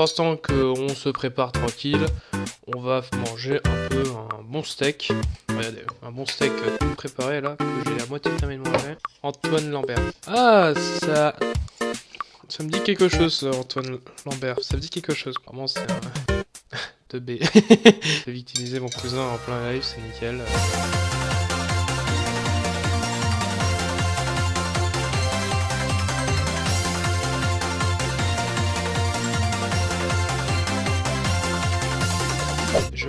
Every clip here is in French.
Pendant qu'on se prépare tranquille, on va manger un peu un bon steak. Regardez, un bon steak tout préparé là, que j'ai la moitié terminé de manger. Antoine Lambert. Ah, ça... Ça me dit quelque chose, Antoine Lambert. Ça me dit quelque chose. Vraiment, c'est un... de B. J'ai victimisé mon cousin en plein live, c'est nickel.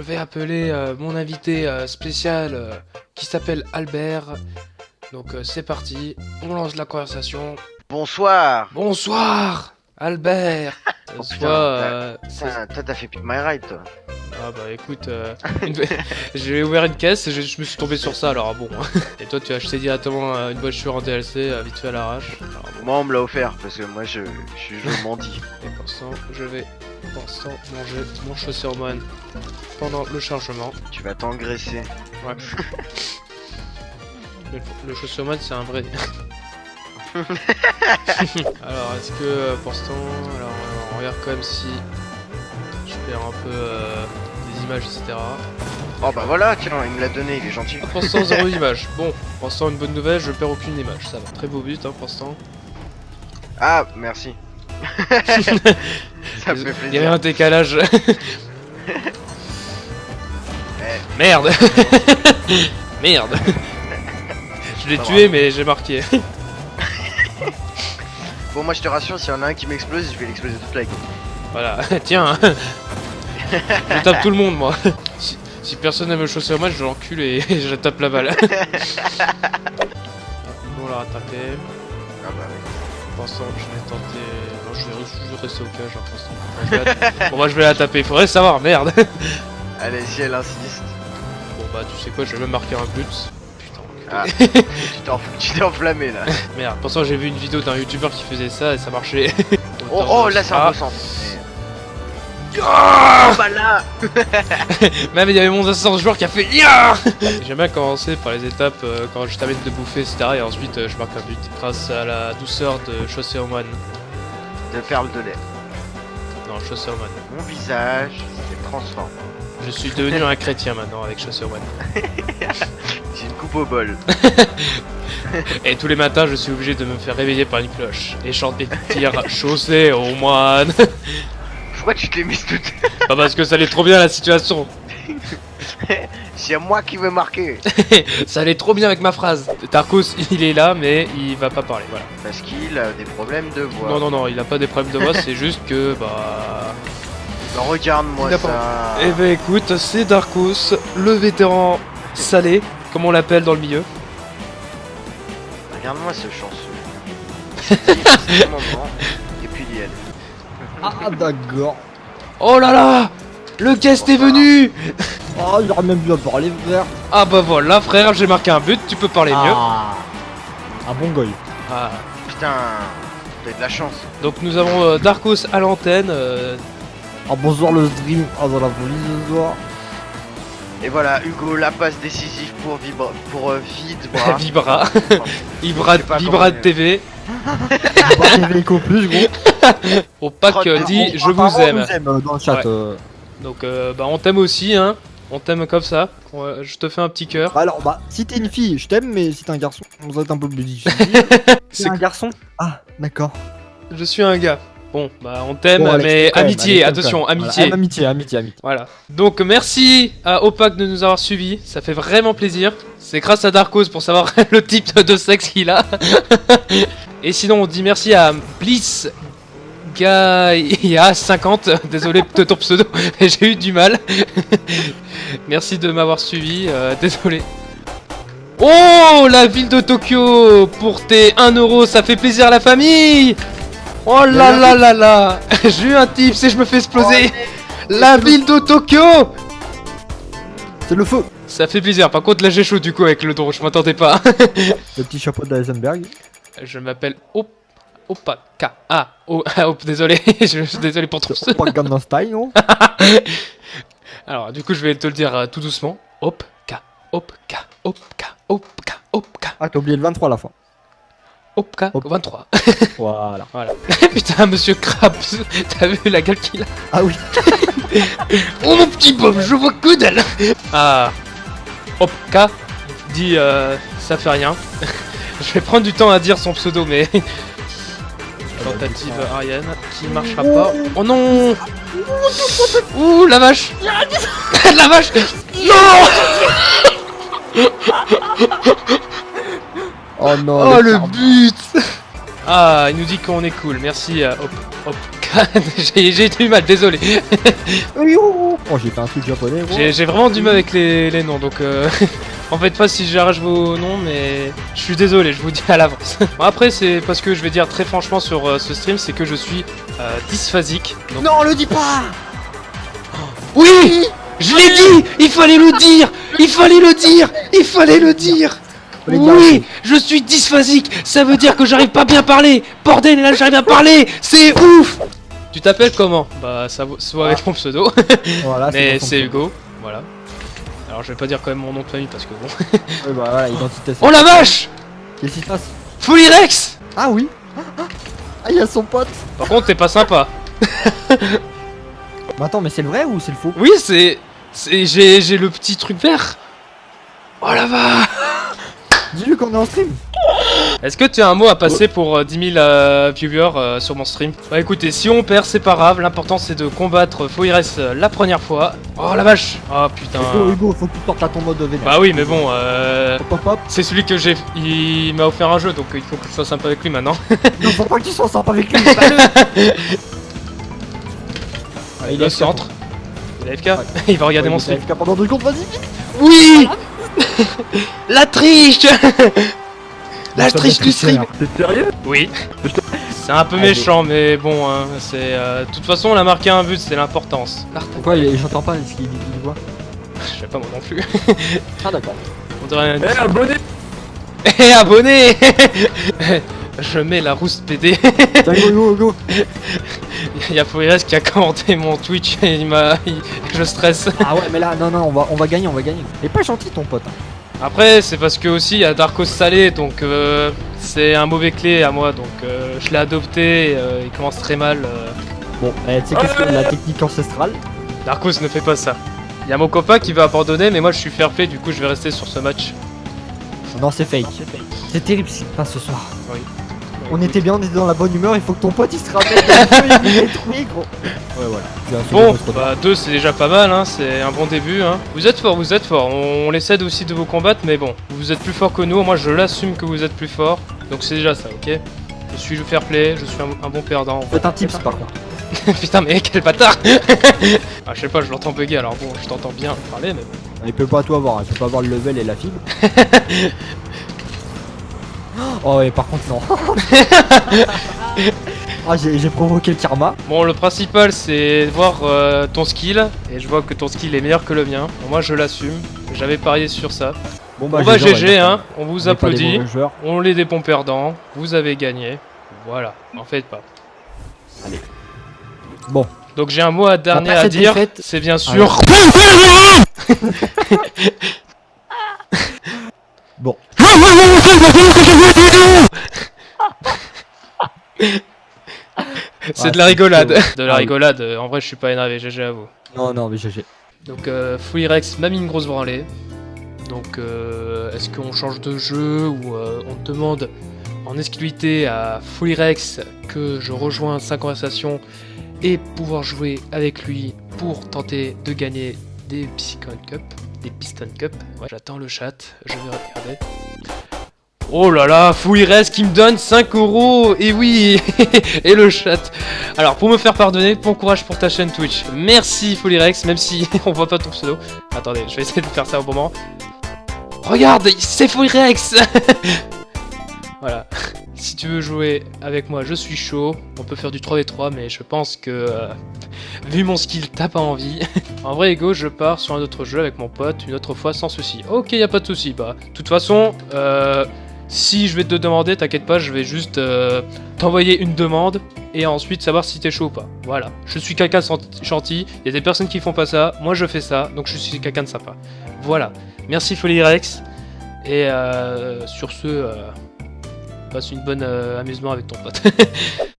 Je vais appeler euh, mon invité euh, spécial euh, qui s'appelle Albert. Donc c'est parti, on lance la conversation. Bonsoir Bonsoir Albert Oh, Soit, putain, Toi t'as fait Pick My Ride toi Ah bah écoute, euh, une- j'ai ouvert une caisse et je, je me suis tombé sur ça alors bon. Et toi tu as acheté directement une voiture en DLC vite fait à l'arrache. Bon, Moi on me l'a offert parce que moi je, je, je mendie et pour l'instant je vais pour l'instant manger mon chaussure moine pendant le chargement. Tu vas t'engraisser Ouais. le, le c'est un vrai. alors est-ce que pour l'instant, alors on regarde quand même si je perds un peu euh, des images etc. Oh bah voilà tiens il me l'a donné il est gentil Ah, Pour l'instant, zéro image. Bon, pour l'instant, une bonne nouvelle, je perds aucune image. Ça va. Très beau but, hein, pour l'instant. Ah merci Ça me fait Il y avait un décalage. Eh, Merde Merde Je l'ai tué, mais j'ai marqué. Bon moi je te rassure s'il y en a un qui m'explose je vais l'exploser toute la gueule Voilà, tiens Je tape tout le monde, moi. Si, si personne ne me chausser au match, je l'encule et je tape la balle. bon, on l'a rattrapé. Ah bah oui Je vais tenter. Non, je vais toujours rester au cage, pour l'instant. Bon, moi, je vais la taper. Faudrait savoir, merde Allez si elle insiste Bon bah tu sais quoi, je vais même marquer un but. Putain, Ah tu t'es enflammé là Merde, pourtant j'ai vu une vidéo d'un youtubeur qui faisait ça et ça marchait. Oh oh là c'est un Ah, beau Ah Oh bah là Même il y avait mon assistant joueur qui a fait Ya J'aime bien commencer par les étapes euh, quand je t'amène de bouffer etc. Et ensuite euh, je marque un but grâce à la douceur de Chaussée au moine. De perles de lait Non, Chaussée au moine. Mon visage s'est transformé Je suis devenu un chrétien maintenant avec Chaussée au moine. J'ai une coupe au bol Et tous les matins je suis obligé de me faire réveiller par une cloche et chanter dire Chaussée au moine. Pourquoi tu te l'es mise toute Pas parce que ça allait trop bien la situation. C'est moi qui veux marquer ça allait trop bien avec ma phrase. Tarkos, il est là, mais il va pas parler, voilà. Parce qu'il a des problèmes de voix. Non, non, non, il a pas des problèmes de voix, c'est juste que, bah... Non, Regarde-moi ça. Eh ben écoute, c'est Darkos, le vétéran salé, comme on l'appelle dans le milieu. Regarde-moi ce chanceux. Ah d'accord. Oh là là Le guest est venu Oh, j'aurais même dû parler frère. Ah bah voilà, frère, j'ai marqué un but, tu peux parler mieux. Ah. Un bon goy. Ah. Putain, t'as de la chance. Donc nous avons euh, Darkos à l'antenne, euh, Ah bonsoir le stream. Ah dans la folie ce soir. Et voilà, Hugo, la passe décisive pour Vibra, pour euh, Vidbra. Vibra, Vibra, Vibra de TV, Pas plus gros. au pack euh, dit je vous aime. on nous aime, euh, dans le chat. Ouais. euh. Donc euh, bah on t'aime aussi, hein. On t'aime comme ça. Je te fais un petit cœur. Bah alors bah si t'es une fille, je t'aime, mais si t'es un garçon, on va être un peu plus difficile. C'est un garçon? Ah d'accord. Je suis un gars. Bon, bah on t'aime, Bon, mais même, amitié, allez, attention. Voilà, amitié. amitié, amitié, amitié. Voilà. Donc merci à Opac de nous avoir suivis, ça fait vraiment plaisir. C'est grâce à Darkos pour savoir le type de sexe qu'il a. Et sinon on dit merci à Bliss Gaia 50, désolé de ton pseudo, mais j'ai eu du mal. merci de m'avoir suivi, euh, désolé. Oh la ville de Tokyo Pour tes 1 euro, ça fait plaisir à la famille Oh là là là là J'ai eu un tips et je me fais exploser La ville de Tokyo C'est le feu. Ça fait plaisir, par contre là j'ai chaud du coup avec le drone, je m'attendais pas. Le petit chapeau de Heisenberg. Je m'appelle Op... Opaka. Ah, oh, ah, oh, désolé, je suis désolé pour. Pas Gangnam Style non Alors du coup je vais te le dire euh, tout doucement. Opka, Opka, Opka, Opka, Opka, Ah t'as oublié le 23 à la fin. Opka Hop. 23. Voilà. Putain, monsieur Krabs, t'as vu la gueule qu'il a Ah oui. Oh mon petit Bob, je vois que dalle Ah, Opka dit euh, ça fait rien. je vais prendre du temps à dire son pseudo, mais tentative Ariane qui marchera pas. Oh non Ouh la vache La vache Non Oh non. Oh le but Ah, il nous dit qu'on est cool. Merci euh, Op- Opka. J'ai du mal, désolé. Oh, j'ai fait un truc japonais. j'ai vraiment du mal avec les, les noms, donc euh, en fait pas si j'arrache vos noms, mais je suis désolé, je vous dis à l'avance. Bon, après c'est parce que je vais dire très franchement sur euh, ce stream, c'est que je suis euh, dysphasique. Donc... Non, le dis pas. Oui Je l'ai dit Il fallait le dire Il fallait le dire Il fallait le dire Oui Je suis dysphasique Ça veut dire que j'arrive pas bien à parler Bordel, là j'arrive à parler C'est ouf Tu t'appelles comment? Bah ça soit avec mon pseudo. Voilà. Mais c'est Hugo, voilà. Alors je vais pas dire quand même mon nom de famille parce que bon. Ouais, bah voilà, identité. Oh la vache Qu'est-ce qui se passe? Fully Rex Ah oui. Ah, il y a son pote. Par contre t'es pas sympa. Mais attends, mais c'est le vrai ou c'est le faux? Oui c'est... j'ai le petit truc vert. Oh la vache Dis-lui qu'on est en stream. Est-ce que tu as un mot à passer pour euh, 10 000 euh, viewers euh, sur mon stream? Bah écoutez, si on perd c'est pas grave, l'important c'est de combattre euh, la première fois. Oh la vache Oh putain Hugo, Hugo, faut que tu sortes à ton mode de vénère. Bah oui mais bon, euh... Hop, hop, hop. C'est celui que j'ai... Il m'a offert un jeu donc euh, il faut que je sois sympa avec lui maintenant. Non, faut pas que tu sois sympa avec lui. Il est au centre. Il est AFK. Ouais. Il va regarder Ouais, mon stream. Pendant deux secondes, vas-y. Oui La triche La Ça triche va, du stream T'es sérieux Oui. C'est un peu Allez. méchant, mais bon, hein, c'est... euh, De toute façon, on a marqué un but, c'est l'importance. Pourquoi J'entends pas ce qu'il voit. Je sais pas moi non plus. Ah, d'accord. On dirait. Eh, abonné Eh, abonné Je mets la rousse PD. Tiens, Hugo, Hugo, Hugo. Il y a qui a commenté mon Twitch et il m'a... Je stresse. Ah ouais, mais là, non, non, on va, on va gagner, on va gagner. Il est pas gentil ton pote. hein. Après, c'est parce que aussi il y a Darkos Salé, donc euh, c'est un mauvais clé à moi, donc euh, je l'ai adopté, euh, il commence très mal. euh. Bon, eh, tu sais qu'est-ce que la technique ancestrale Darkos ne fait pas ça. Il y a mon copain qui va abandonner, mais moi je suis fair play, du coup je vais rester sur ce match. Non, c'est fake. C'est terrible ce qui se passe ce soir. Oui. On était bien, on était dans la bonne humeur, il faut que ton pote il se rappelle de il est trouvé gros. Ouais, voilà. Bon, bah 2 c'est déjà pas mal, hein, c'est un bon début. Hein. Vous êtes fort, vous êtes fort, on, on les cède aussi de vous combattre, mais bon, vous êtes plus fort que nous, moi je l'assume que vous êtes plus fort, donc c'est déjà ça, ok? Je suis fair play, je suis un, un bon perdant. Faites un tips par contre. Putain, mais quel bâtard Ah, je sais pas, je l'entends bugger, alors bon, je t'entends bien parler, mais bon. Il peut pas tout avoir, hein. il peut pas avoir le level et la fibre. Oh, et par contre, non. ah, j'ai j'ai provoqué le karma. Bon, le principal c'est de voir euh, ton skill, et je vois que ton skill est meilleur que le mien. Bon, moi je l'assume, j'avais parié sur ça. Bon, Bon bah GG, on va GG, hein, on vous On applaudit, on est des bons perdants, vous avez gagné. Voilà, en faites pas. Bon, Donc j'ai un mot à dernier Après à dire, c'est bien sûr... bon. C'est Ah, de la rigolade. De la Ah rigolade, euh, en vrai je suis pas énervé, GG à vous. Non, non, mais GG. Donc euh, Fully Rex m'a mis une grosse branlée. Donc euh, est-ce qu'on change de jeu ou euh, on demande en exclusivité à Fully Rex que je rejoins sa conversation et pouvoir jouer avec lui pour tenter de gagner des Piston Cup. Des Piston Cup. Ouais, j'attends le chat, je vais regarder. Oh là là, Rex qui me donne 5 euros Et oui Et le chat alors, pour me faire pardonner, bon courage pour ta chaîne Twitch. Merci Folyrex, même si on voit pas ton pseudo. Attendez, je vais essayer de faire ça au moment. Regarde, c'est Folyrex Voilà. Si tu veux jouer avec moi, je suis chaud. On peut faire du 3v3, mais je pense que... euh, vu mon skill, t'as pas envie. en vrai, Ego, je pars sur un autre jeu avec mon pote une autre fois sans souci. Ok, y a pas de souci. Bah, de toute façon, euh, si je vais te demander, t'inquiète pas, je vais juste euh, t'envoyer une demande et ensuite savoir si t'es chaud ou pas. Voilà. Je suis quelqu'un de gentil, il y a des personnes qui font pas ça, moi je fais ça, donc je suis quelqu'un de sympa. Voilà. Merci Folyrex. Et euh, sur ce, euh, passe une bonne amusement avec ton pote.